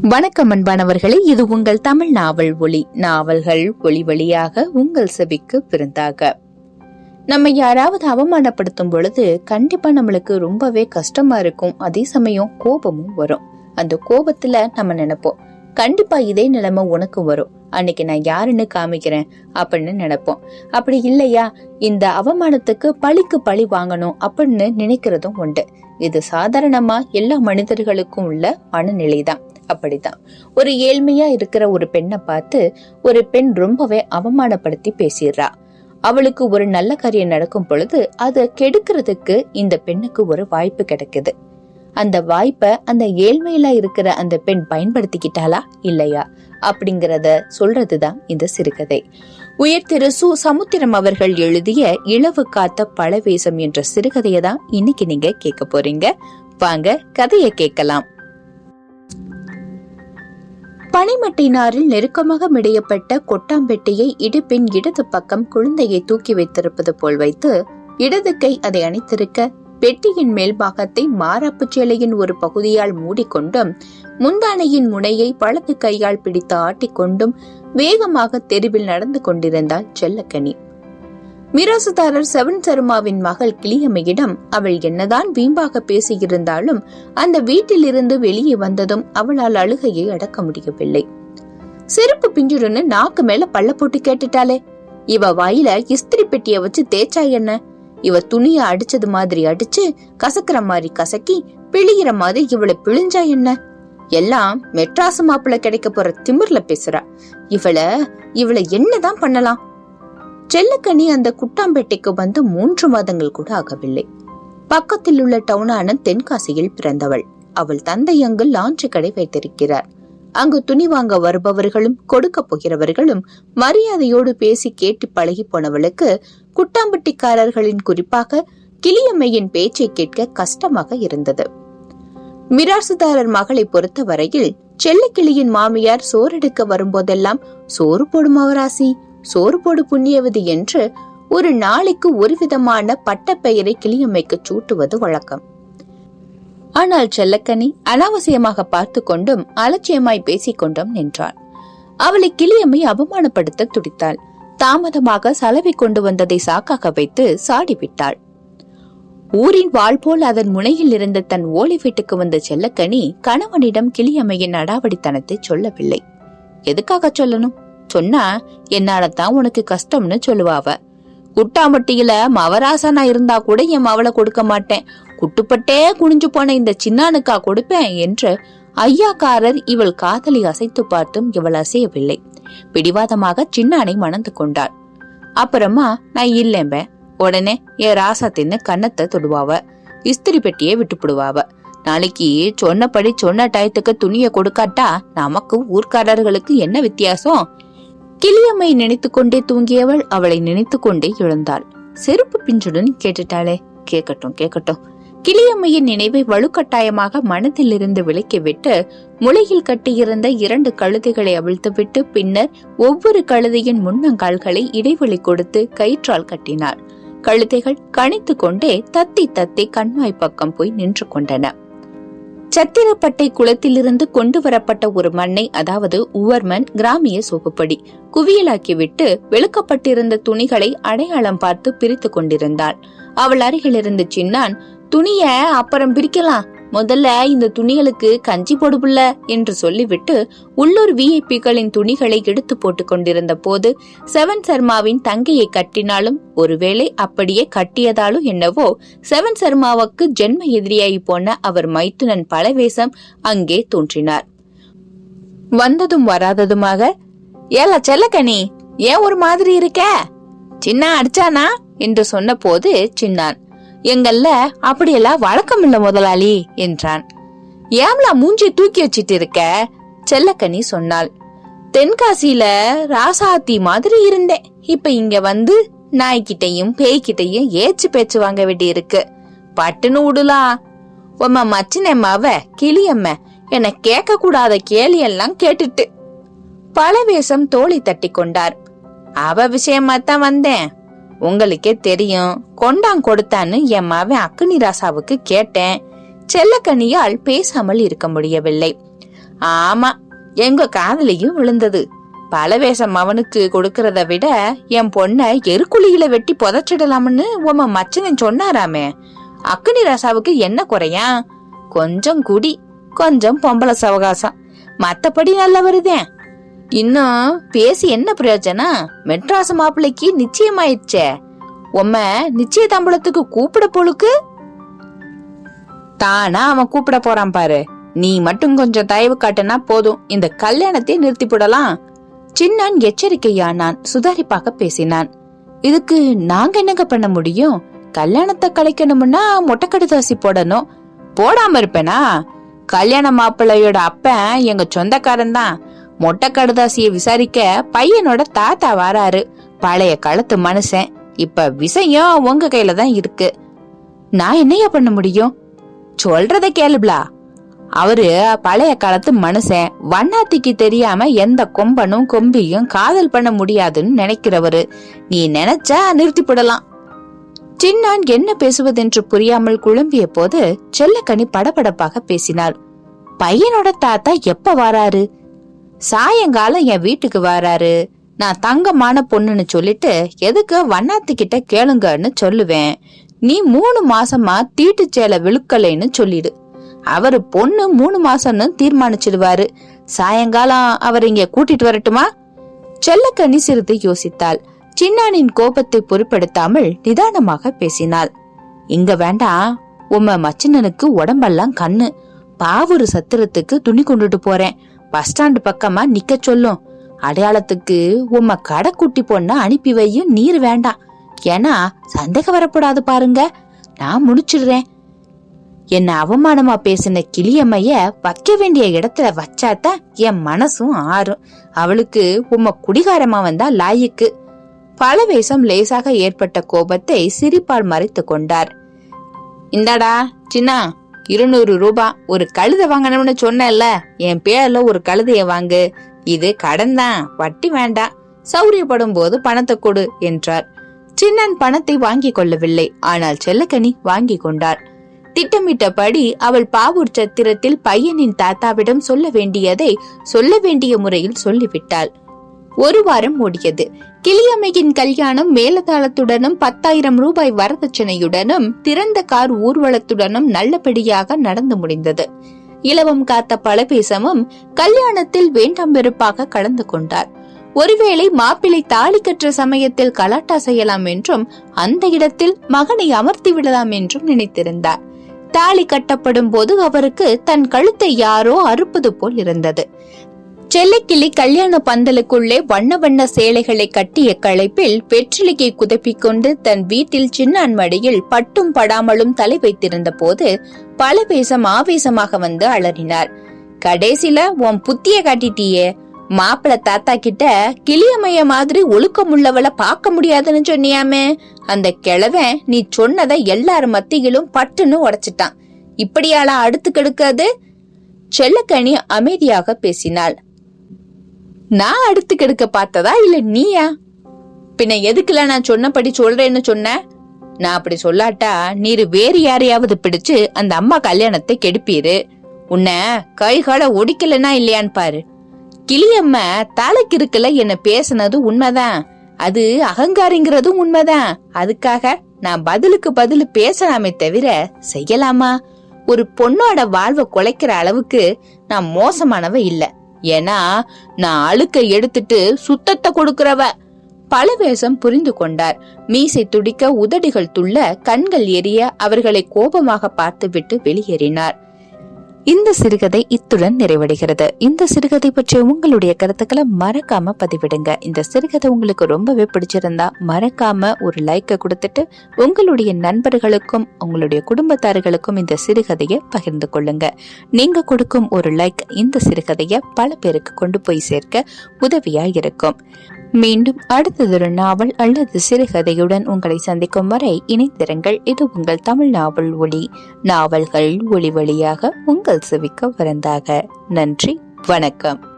வணக்கம் அன்பானவர்களே இது உங்கள் தமிழ் நாவல் ஒளி நாவல்கள் ஒளி வழியாக உங்கள் செவிக்கு விருந்தாக நம்ம யாராவது அவமானப்படுத்தும் பொழுது கண்டிப்பா நம்மளுக்கு ரொம்பவே கஷ்டமா இருக்கும். அதே சமயம் கோபமும் வரும். அந்த கோபத்துல நம்ம நினைப்போம் கண்டிப்பா இதே நிலைமை உனக்கு வரும். அன்னைக்கு நான் யாருன்னு காமிக்கிறேன் அப்படின்னு நினைப்போம். அப்படி இல்லையா? இந்த அவமானத்துக்கு பழிக்கு பழி வாங்கணும் அப்படின்னு நினைக்கிறதும் உண்டு. இது சாதாரணமா எல்லா மனிதர்களுக்கும் உள்ள மனநிலைதான். அப்படிதான் ஒரு ஏழ்மையா இருக்கிற ஒரு பெண்ணை பார்த்து ஒரு பெண் ரொம்பவே அவமானப்படுத்தி பேசிடுறா. அவளுக்கு ஒரு நல்ல காரியம் நடக்கும் பொழுது அதை கெடுக்கிறதுக்கு இந்த பெண்ணுக்கு ஒரு வாய்ப்பு கிடைக்குது. அந்த வாய்ப்பை அந்த ஏழ்மையில இருக்கிற அந்த பெண் பயன்படுத்திக்கிட்டாளா இல்லையா? அப்படிங்கறத சொல்றதுதான் இந்த சிறுகதை. உயர் திரு சு. சமுத்திரம் அவர்கள் எழுதிய இளவு காத்த பழவேசம் என்ற சிறுகதையை தான் இன்னைக்கு நீங்க கேட்க போறீங்க. வாங்க கதையை கேட்கலாம். பனிமட்டினாரில் நெருக்கமாக மிடையப்பட்ட கொட்டாம்பெட்டியை இடுப்பின் இடது பக்கம் குழந்தையை தூக்கி வைத்திருப்பது போல் வைத்து இடது கை அதை அணித்திருக்க பெட்டியின் மேல் பாகத்தை மாரப்பு சேலையின் ஒரு பகுதியால் மூடிக்கொண்டும் முந்தானையின் முனையை பழத்து கையால் பிடித்து ஆட்டிக்கொண்டும் வேகமாக தெருவில் நடந்து கொண்டிருந்தாள் செல்லக்கனி. மிராசுதாரர் செவன் சர்மாவின் மகள் கிளியம்மையிடம் அவள் என்னதான் வீம்பாக பேசியிருந்தாலும் அந்த வீட்டிலிருந்து வெளியே வந்ததும் அவளால் அழுகையை அடக்க முடியவில்லை. செருப்பு பிஞ்சுடுன்னு நாக்கு மேல பள்ள போட்டு கேட்டுட்டாளே. இவ வாயில இஸ்திரி பெட்டிய வச்சு தேய்ச்சா என்ன? இவ துணிய அடிச்சது மாதிரி அடிச்சு கசக்கிற மாதிரி கசக்கி பிழிகிற மாதிரி இவளை பிழிஞ்சா என்ன? எல்லாம் மெட்ராஸ் மாப்பிள்ள கிடைக்க போற திமிர்ல பேசுறா. இவளை இவளை என்னதான் பண்ணலாம்? செல்லக்கனி அந்த குட்டாம்பேட்டைக்கு வந்து மூன்று மாதங்கள் கூட ஆகவில்லை. பக்கத்தில் உள்ள டவுனான தென்காசியில் பிறந்தவள். அவள் தந்தை அங்கு லாஞ்சு கடை வைத்திருக்கிறார். அங்கு துணி வாங்க வருபவர்களும் கொடுக்க போகிறவர்களும் மரியாதையோடு பேசி கேட்டு பழகி போனவளுக்கு குட்டாம்பட்டிக்காரர்களின் குறிப்பாக கிளியம்மையின் பேச்சை கேட்க கஷ்டமாக இருந்தது. மிராசுதாரர் மகளை பொறுத்த வரையில் செல்லக்கிளியின் மாமியார் சோறெடுக்க வரும்போதெல்லாம் சோறு போடும் அவராசி சோறு போடு புண்ணியவதி என்று ஒரு நாளைக்கு ஒரு விதமான பட்டப்பெயரை கிளியம்மைக்கு சூட்டுவது வழக்கம். ஆனால் செல்லக்கனி அனாவசியமாக பார்த்து கொண்டும் அலட்சியமாய் பேசிக் கொண்டும் நின்றாள். அவளை கிளியம்மை அவமானப்படுத்த துடித்தாள். தாமதமாக சலவை கொண்டு வந்ததை சாக்காக வைத்து சாடிவிட்டாள் ஊரின் வாழ் போல் அதன் முனையில் இருந்த தன் ஓலை வீட்டுக்கு வந்த செல்லக்கனி கணவனிடம் கிளியம்மையின் அடாவடித்தனத்தை சொல்லவில்லை. எதுக்காக சொல்லணும்? சொன்னா என்னால தான் உனக்கு கஷ்டம்னு சொல்லுவாவ குட்டாமட்டியில மவராசனா இருந்தா கூட என் மவளை கொடுக்க மாட்டேன். குட்டுப்பட்டே குனிஞ்சு போன இந்த சின்னானுக்கா கொடுப்பேன் என்று ஐயாக்காரர் இவள் காதலி அசைத்து பார்த்தும் இவள் அசையவில்லை. பிடிவாதமாக சின்னானை மணந்து கொண்டாள். அப்புறமா நான் இல்லேம்பேன் உடனே என் ராசாத்தின்னு கன்னத்தை தொடுவாவ. இஸ்திரி பெட்டியே விட்டுப்பிடுவாவ. நாளைக்கு சொன்னபடி சொன்ன டயத்துக்கு துணிய கொடுக்காட்டா நமக்கு ஊர்க்காரர்களுக்கு என்ன வித்தியாசம்? கிளியம்மை நினைத்து கொண்டே தூங்கியவள் அவளை நினைத்து கொண்டே எழுந்தாள். செருப்பு பிஞ்சுடன் கேட்டுட்டாளே. கேட்கட்டும் கேட்கட்டும். கிளியம்மையின் நினைவை வலுக்கட்டாயமாக மனதிலிருந்து விலக்கிவிட்டு முளையில் கட்டியிருந்த இரண்டு கழுதைகளை அவிழ்த்துவிட்டு பின்னர் ஒவ்வொரு கழுதையின் முன்னங்கால்களை இடைவெளி கொடுத்து கயிற்றால் கட்டினார். கழுதைகள் கணித்து கொண்டே தத்தி தத்தி கண்மாய் பக்கம் போய் நின்று கொண்டன. சத்திரப்பட்டை குளத்திலிருந்து கொண்டு வரப்பட்ட ஒரு மண்ணை அதாவது உவர்மன் கிராமிய சோகுப்படி குவியலாக்கிவிட்டு வெளுக்கப்பட்டிருந்த துணிகளை அடையாளம் பார்த்து பிரித்து கொண்டிருந்தாள் அவள் அருகிலிருந்து சின்னான் துணிய அப்புறம் பிரிக்கலாம். முதல்ல இந்த துணிகளுக்கு கஞ்சி போடுபுல்ல என்று சொல்லிவிட்டு உள்ளூர் விஐபிகளின் துணிகளை எடுத்து போட்டுக் கொண்டிருந்த போது செவன் சர்மாவின் தங்கையை கட்டினாலும் ஒருவேளை அப்படியே கட்டியதாலும் என்னவோ செவன் சர்மாவுக்கு ஜென்ம எதிரியாகி போன அவர் மைத்துனன் பலவேசம் அங்கே தோன்றினார். வந்ததும் வராததுமாக ஏல செல்லக்கணி ஏன் ஒரு மாதிரி இருக்க? சின்ன அடிச்சானா? என்று சொன்ன போது சின்னான் எங்கல்ல அப்படியெல்லாம் வழக்கம் இல்ல முதலாளி என்றான். ஏம்லா மூஞ்சி தூக்கி வச்சிட்டு இருக்க செல்லக்கனி சொன்னாள். தென்காசியில ராசாத்தி மாதிரி இருந்தேன். இப்ப இங்க வந்து நாய்கிட்டையும் பேய்கிட்டையும் ஏச்சு பேச்சு வாங்க வேண்டி இருக்கு பட்டுன்னு விடலாம் உம்ம மச்சினம்மாவ கிளியம்ம என கேட்க கூடாத கேலியெல்லாம் கேட்டுட்டு. பழவேஷம் தோழி தட்டி கொண்டார். அவ விஷயமா தான் வந்தேன். உங்களுக்கே தெரியும். கொண்டாங் கொடுத்தான்னு என் மவன் அக்குனி ராசாவுக்கு கேட்டேன். செல்லக்கனியால் பேசாமல் இருக்க முடியவில்லை. ஆமா எங்க காதலியும் விழுந்தது. பலவேஷம் அவனுக்கு கொடுக்கறத விட என் பொண்ண எருக்குழியில வெட்டி புதைச்சிடலாம்னு உம மச்சனன் சொன்னாராமே. அக்னி ராசாவுக்கு என்ன குறையா? கொஞ்சம் குடி கொஞ்சம் பொம்பளை சவகாசம். மத்தபடி நல்லா வருதேன் இன்னும் பேசி என்ன பிரயோஜனம்? மெட்ராஸ் மாப்பிள்ளைக்கு நிச்சயமாயிடுச்சே. உம்ம நிச்சய தம்பளத்துக்கு கூப்பிட பொழுக்கு தானா அவன் கூப்பிட போறான் பாரு. நீ மட்டும் கொஞ்சம் தயவு காட்டுனா போதும். இந்த கல்யாணத்தை நிறுத்தி போடலாம் சின்னான் எச்சரிக்கையானான். சுதாரிப்பாக பேசினான். இதுக்கு நாங்க என்னங்க பண்ண முடியும்? கல்யாணத்தை கலைக்கணும்னா மொட்டை தாசி போடணும். போடாம இருப்பேனா? கல்யாண மாப்பிள்ளையோட அப்பன் எங்க சொந்தக்காரன் தான் மொட்டை கடுதாசிய விசாரிக்க பையனோட தாத்தா வராரு. பழைய காலத்து மனுஷன். இப்ப விஷயம் உங்க கையில தான் இருக்கு. நான் என்னையா பண்ண முடியும்? சொல்றத கேளுப்லா அவரு பழைய காலத்து மனுஷன். வண்ணாத்திக்கு தெரியாம எந்த கொம்பனும் கொம்பியும் காதல் பண்ண முடியாதுன்னு நினைக்கிறவரு. நீ நினைச்சா நிறுத்திப்படலாம் சின்னான் என்ன பேசுவதென்று புரியாமல் குழம்பிய போது செல்லக்கனி படபடப்பாக பேசினாள். பையனோட தாத்தா எப்ப வராரு? சாயங்காலம் என் வீட்டுக்கு வராரு. நான் தங்கமான பொண்ணுன்னு சொல்லிட்டு எதுக்கு வண்ணாத்துக்கிட்ட கேளுங்கன்னு சொல்லுவேன். நீ மூணு மாசமா தீட்டு சேலை விழுக்கலைன்னு சொல்லிடு. அவரு பொண்ணு மூணு மாசம்னு தீர்மானிச்சிடுவாரு. சாயங்காலம் அவர் இங்க கூட்டிட்டு வரட்டுமா? செல்லக்கண்ணி சிறிது யோசித்தாள். சின்னானின் கோபத்தை பொருட்படுத்தாமல் நிதானமாக பேசினாள். இங்க வேண்டாம் உம்ம மச்சினனுக்கு உடம்பெல்லாம் கண்ணு. பாவூர் சத்திரத்துக்கு துணி கொண்டுட்டு போறேன். பஸ் ஸ்டாண்டு பக்கமா நிக்க சொல்லும். அடையாளத்துக்கு உம்ம கடைக்குட்டி பொண்ண அனுப்பி வையும் நீர் வேண்டாம். ஏன்னா சந்தேகம் வரக்கூடாது பாருங்க. நான் முடிச்சிடுறேன். என்ன அவமானமா பேசின கிளியம்மைய வைக்க வேண்டிய இடத்துல வச்சாதான் என் மனசும் ஆறும். அவளுக்கு உம்ம குடிகாரமா வந்தா லாயிக்கு. பலவேசம் லேசாக ஏற்பட்ட கோபத்தை சிரிப்பால் மறைத்து கொண்டார். இந்தாடா சின்னா. இருநூறு ரூபா. ஒரு கழுதை வாங்கணும்னு சொன்னேன்ல. என் பேர்ல ஒரு கழுதைய வாங்கு. இது கடன் தான் வட்டி வேண்டாம். சௌரியப்படும் போது பணத்தை கொடு என்றார். சின்னன் பணத்தை வாங்கி கொள்ளவில்லை. ஆனால் செல்லக்கனி வாங்கி கொண்டார் திட்டமிட்டபடி அவள் பாவூர் சத்திரத்தில் பையனின் தாத்தாவிடம் சொல்ல வேண்டியதை சொல்ல வேண்டிய முறையில் சொல்லிவிட்டாள். ஒரு வாரம் ஓடியது. கிளியம்மையின் கல்யாணம் மேலதாளத்துடனும் பத்தாயிரம் ரூபாய் வரதட்சணையுடனும் திறந்த கார் ஊர்வலத்துடனும் நல்லபடியாக நடந்து முடிந்தது. இலவம் காத்த பலபேசமும் கல்யாணத்தில் வேண்டாம் வெறுப்பாக கலந்து கொண்டார். ஒருவேளை மாப்பிள்ளை தாலி கற்ற சமயத்தில் கலாட்டா செய்யலாம் என்றும் அந்த இடத்தில் மகனை அமர்த்தி விடலாம் என்றும் நினைத்திருந்தார். தாலி கட்டப்படும் போது அவருக்கு தன் கழுத்தை யாரோ அறுப்பது போல் இருந்தது. செல்லக்கிளி கல்யாண பந்தலுக்குள்ளே வண்ண வண்ண சேலைகளை கட்டிய களைப்பில் வெற்றிலையை குதப்பிக் கொண்டு தன் வீட்டில் சின்னான் மடியில் பட்டும் படாமலும் தலை வைத்திருந்த போது பல பேசம் ஆவேசமாக வந்து அலறினார். கடைசில உன் புத்திய காட்டிட்டியே. மாப்பிள தாத்தா கிட்ட கிளியமைய மாதிரி ஒழுக்கமுள்ளவள பார்க்க முடியாதுன்னு சொன்னியாமே. அந்த கிழவன் நீ சொன்னதை எல்லார் மத்தியிலும் பட்டுன்னு உடைச்சிட்டான். இப்படியாளா அடுத்து கெடுக்காது செல்லக்கனி அமைதியாக பேசினாள். நான் அடுத்து கெடுக்க பார்த்ததா இல்ல நீயா? பின்ன எதுக்குல நான் சொன்னபடி சொல்றேன்னு சொன்ன? நான் அப்படி சொல்லாட்டா நீர் வேறு யாரையாவது பிடிச்சு அந்த அம்மா கல்யாணத்தை கெடுப்பீரு. உன்னை கை கால ஒடிக்கலனா இல்லையான்னு பாரு. கிளியம்ம தலைக்கு இருக்கல என்ன பேசினது உண்மைதான். அது அகங்காரிங்கிறதும் உண்மைதான். அதுக்காக நான் பதிலுக்கு பதில் பேசலாமே தவிர செய்யலாமா? ஒரு பொண்ணோட வாழ்வை குலைக்கிற அளவுக்கு நான் மோசமானவ இல்லை. ஏன்னா நான் அழுக்கை எடுத்துட்டு சுத்தத்தை கொடுக்குறவ. பல வேஷம் புரிந்து கொண்டார். மீசை துடிக்க உதடுகள் துள்ள கண்கள் எரிய அவர்களை கோபமாக பார்த்துவிட்டு வெளியேறினார். இந்த சிறுகதை இத்துடன் நிறைவடைகிறது. இந்த சிறுகதை பற்றிய உங்களுடைய கருத்துக்களை மறக்காம பதிவிடுங்க. இந்த சிறுகதை உங்களுக்கு ரொம்பவே பிடிச்சிருந்தா மறக்காம ஒரு லைக்கை கொடுத்துட்டு உங்களுடைய நண்பர்களுக்கும் உங்களுடைய குடும்பத்தார்களுக்கும் இந்த சிறுகதையை பகிர்ந்து கொள்ளுங்க. நீங்க கொடுக்கும் ஒரு லைக் இந்த சிறுகதையை பல பேருக்கு கொண்டு போய் சேர்க்க உதவியா இருக்கும். மீண்டும் அடுத்ததொரு நாவல் அல்லது சிறுகதையுடன் உங்களை சந்திக்கும் வரை இணைந்திருங்கள். இது உங்கள் தமிழ் நாவல் ஒளி நாவல்கள் ஒளி வழியாக உங்கள் செவிக்க வரந்தாக. நன்றி. வணக்கம்.